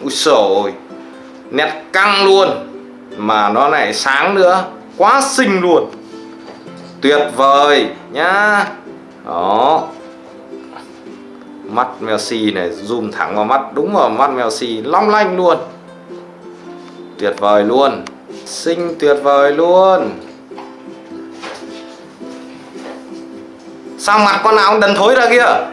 Ui sồi Nét căng luôn, Mà nó lại sáng nữa, Quá xinh luôn. Tuyệt vời nhá. Đó. Mắt Messi này, Zoom thẳng vào mắt, Đúng vào mắt Messi, Long lanh luôn. Tuyệt vời luôn, Xinh tuyệt vời luôn. Sao mặt con nào cũng đần thối ra kia?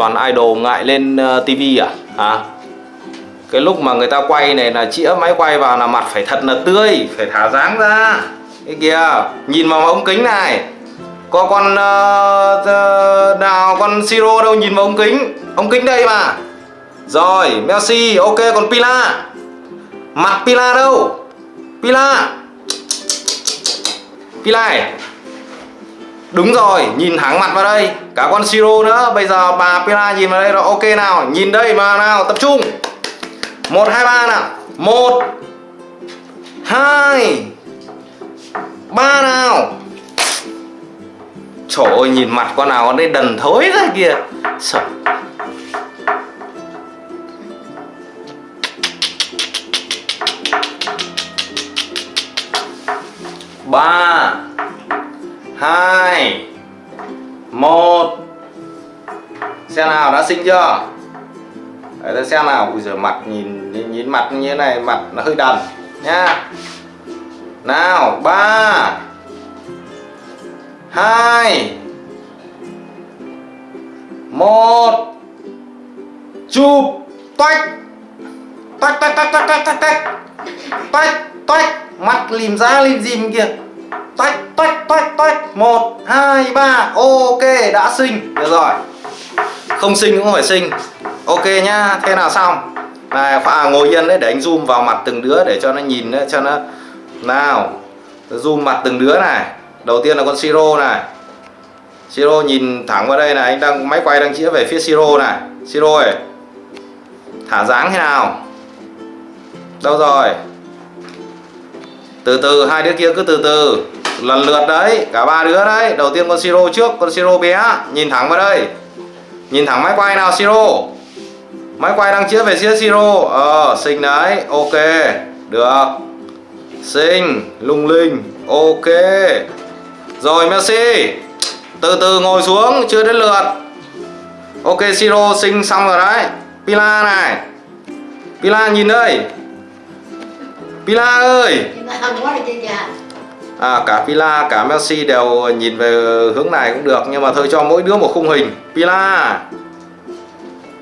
Toàn idol ngại lên ờ, tivi à? à Cái lúc mà người ta quay này là chĩa máy quay vào là mặt phải thật là tươi Phải thả dáng ra. Cái kìa Nhìn vào ống kính này. Có con uh, nào con Siro đâu nhìn vào ống kính? Ống kính đây mà. Rồi Messi ok còn Pila. Mặt Pila đâu? Pila. Pila này. Đúng rồi, nhìn thẳng mặt vào đây. Cả con Siro nữa. Bây giờ bà Pila nhìn vào đây rồi Ok nào, nhìn đây mà nào, tập trung. 1, 2, 3 nào. 1 2 3 nào. Trời ơi, nhìn mặt con nào con đây đần thối ra kìa Sợ. Xem nào đã sinh chưa? Đấy ta xem nào. Ui giời mặt nhìn, nhìn nhìn mặt như thế này Mặt nó hơi đần. Nhá. Nào ba hai một. Chụp. Toách. Toách toách toách toách toách toách toách. Toách toách. Mặt lìm ra lìm dìm kìa. Toách toách toách toách. Một hai ba. Ok đã sinh. Được rồi. Không sinh cũng phải sinh. Ok nhá Thế nào xong? Này à, ngồi yên đấy để anh zoom vào mặt từng đứa để cho nó nhìn đấy, cho nó nào zoom mặt từng đứa này. Đầu tiên là con siro này. Siro nhìn thẳng vào đây này anh đang máy quay đang chĩa về phía siro này. Siro ơi thả dáng thế nào? Đâu rồi? Từ từ hai đứa kia cứ từ từ. Lần lượt đấy cả ba đứa đấy. Đầu tiên con siro trước con siro bé. Nhìn thẳng vào đây nhìn thẳng máy quay nào, siro. Máy quay đang chĩa về phía siro. Ờ xinh đấy. Ok. Được. Xinh, lung linh. Ok. Rồi, Messi. Từ từ ngồi xuống, chưa đến lượt. Ok, siro, xinh xong rồi đấy. Pila này. Pila nhìn đây. Pila ơi à, cả Pila cả Messi đều nhìn về hướng này cũng được nhưng mà thôi cho mỗi đứa một khung hình. Pila.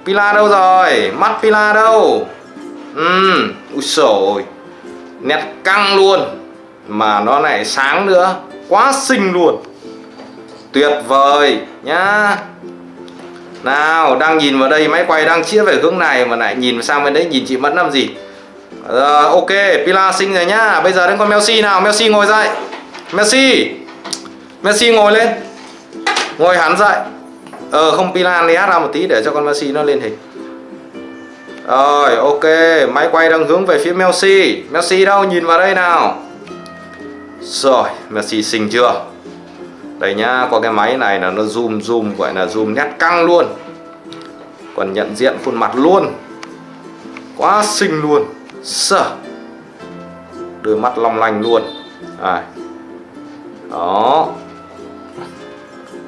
Pila đâu rồi? Mắt Pila đâu? Ừ ui nét căng luôn. Mà nó lại sáng nữa. Quá xinh luôn. Tuyệt vời nhá. Nào đang nhìn vào đây máy quay đang chĩa về hướng này mà lại nhìn sang bên đấy nhìn chị Mẫn làm gì? À, ok Pila xinh rồi nhá. Bây giờ đến con Messi nào. Messi ngồi dậy. Messi. Messi ngồi lên. Ngồi hẳn dậy. Ờ không Pila né ra một tí để cho con Messi nó lên hình. Rồi ok. Máy quay đang hướng về phía Messi. Messi đâu? Nhìn vào đây nào. Rồi Messi xinh chưa? Đây nhá có cái máy này là nó zoom zoom gọi là zoom nét căng luôn. Còn nhận diện khuôn mặt luôn. Quá xinh luôn sờ, đôi mắt long lanh luôn. À. đó.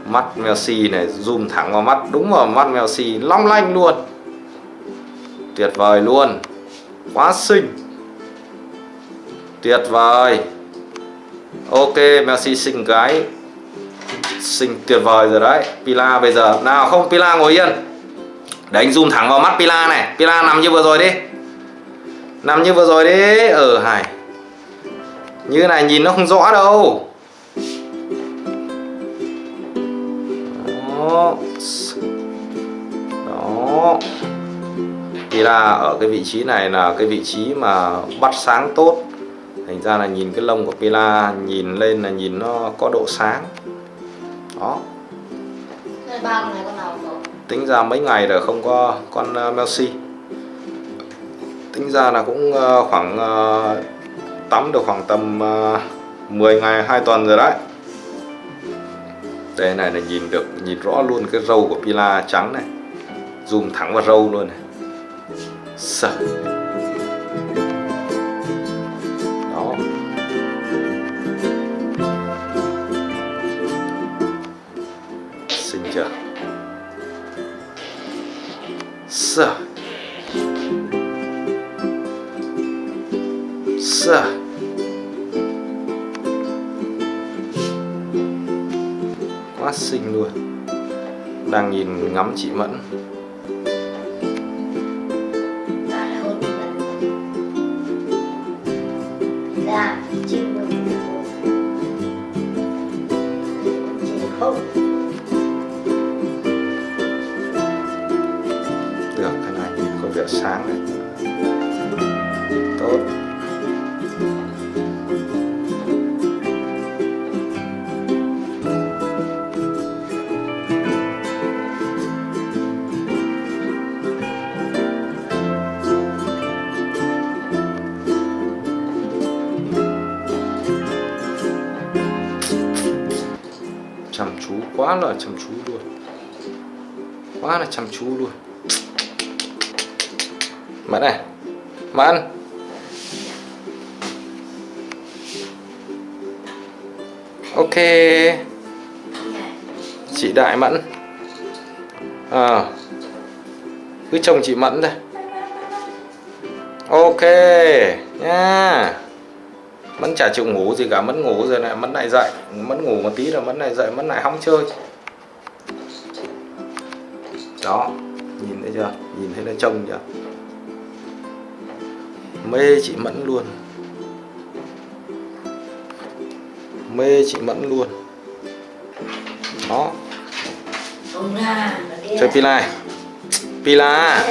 Mắt Messi này zoom thẳng vào mắt. Đúng vào mắt Messi long lanh luôn. Tuyệt vời luôn. Quá xinh. Tuyệt vời. Ok Messi xinh gái. Xinh tuyệt vời rồi đấy. Pila bây giờ. Nào không Pila ngồi yên. Để anh zoom thẳng vào mắt Pila này. Pila nằm như vừa rồi đi nằm như vừa rồi đi. Ở ừ, hải như này nhìn nó không rõ đâu. Đó. Đó. Thì là ở cái vị trí này là cái vị trí mà bắt sáng tốt. Thành ra là nhìn cái lông của Pila nhìn lên là nhìn nó có độ sáng. Đó. Tính ra mấy ngày rồi không có con uh, Melsi tính ra là cũng ờ, khoảng ờ, tắm được khoảng tầm ờ, 10 ngày 2 tuần rồi đấy. Đây này là nhìn được, nhìn rõ luôn cái râu của Pila trắng này. Zoom thẳng vào râu luôn này. Sợ. Đó. Xinh chưa? Sợ. Sợ quá xinh luôn. Đang nhìn ngắm chị Mẫn. Dạ, được cái này có vẻ sáng đấy quá là chăm chú luôn. Quá là chăm chú luôn. Mẫn này. Mẫn. Ok. Chị Đại Mẫn. À, Cứ chồng chị Mẫn thôi. Ok. Nha Mẫn chả chịu ngủ gì cả Mẫn ngủ rồi này Mẫn lại dậy. Mẫn ngủ một tí rồi Mẫn lại dậy Mẫn lại hóng chơi. Đó Nhìn thấy chưa? Nhìn thấy nó trông chưa? Mê chị Mẫn luôn. Mê chị Mẫn luôn. Đó. Ra chơi Pila. Pila.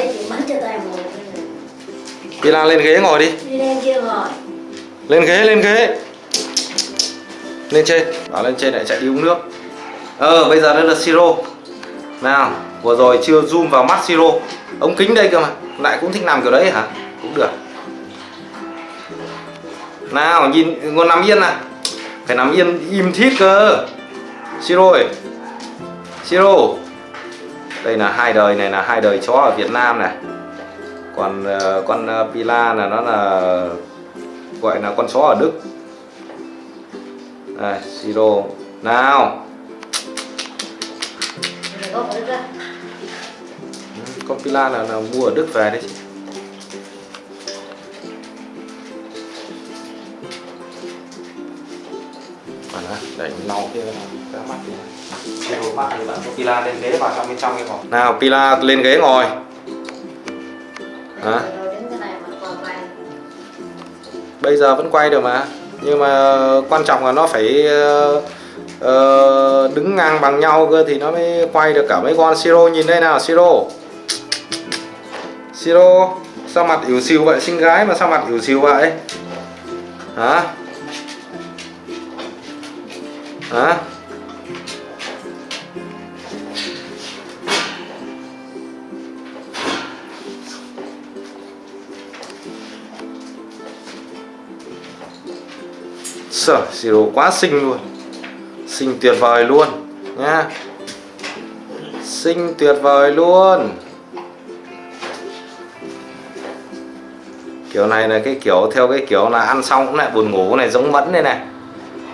Pila lên ghế ngồi đi. Đi lên kia rồi lên ghế lên ghế. Lên trên. Bảo lên trên lại chạy đi uống nước. Ờ bây giờ đây là siro. Nào vừa rồi chưa zoom vào mắt siro. Ống kính đây cơ mà. Lại cũng thích làm kiểu đấy hả? Cũng được. Nào nhìn còn nằm yên này phải nằm yên im thít cơ. Siro ơi. Siro. Đây là hai đời này là hai đời chó ở Việt Nam này. Còn uh, con uh, Pila là nó là gọi là con chó ở Đức. Đây siro. Nào. Con Pila là, là mua ở Đức về đấy chị. Đẩy đó, để lau kia cái mắt đi. Cái mắt thì bạn có Pila lên ghế vào trong bên trong cái phòng nào Pila lên ghế ngồi. Hả? à bây giờ vẫn quay được mà. Nhưng mà quan trọng là nó phải uh, đứng ngang bằng nhau cơ thì nó mới quay được cả mấy con siro. Nhìn đây nào siro. Siro sao mặt yếu xìu vậy? Xinh gái mà sao mặt yếu xìu vậy? Hả? Hả? Sở, Siro quá xinh luôn. Xinh tuyệt vời luôn nha Xinh tuyệt vời luôn. Kiểu này là cái kiểu theo cái kiểu là ăn xong cũng lại buồn ngủ này giống Mẫn đây này.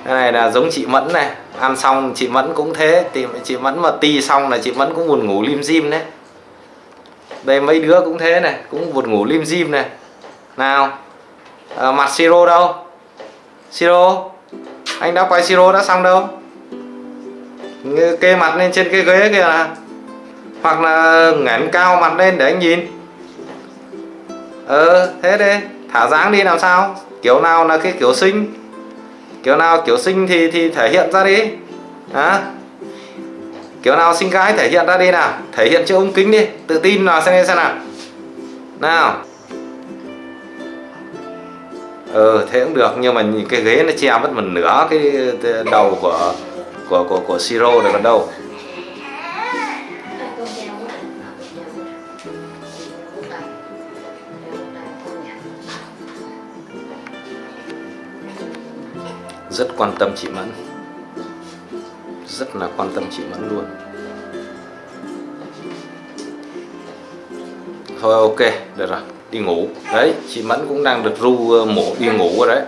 Cái này là giống chị Mẫn này. Ăn xong chị Mẫn cũng thế thì Chị Mẫn mà ti xong là chị Mẫn cũng buồn ngủ lim dim đấy. Đây mấy đứa cũng thế này Cũng buồn ngủ lim dim này. Nào à, Mặt Siro đâu? Siro, Anh đã quay Siro đã xong đâu? Kê mặt lên trên cái ghế kìa là Hoặc là ngẩng cao mặt lên để anh nhìn. Ờ thế đi, Thả dáng đi làm sao? Kiểu nào là cái kiểu sinh? Kiểu nào kiểu sinh thì thì thể hiện ra đi. Hả? Kiểu nào xinh gái thể hiện ra đi nào? Thể hiện trước ống kính đi, Tự tin là xem xem nào. Nào ờ thế cũng được, nhưng mà cái ghế nó che mất một nửa cái đầu của của của của siro rồi còn đâu. Rất quan tâm chị mẫn. Rất là quan tâm chị Mẫn luôn. Thôi, ok, được rồi đi ngủ. Đấy chị Mẫn cũng đang được ru ờ, mổ đi ngủ rồi đấy.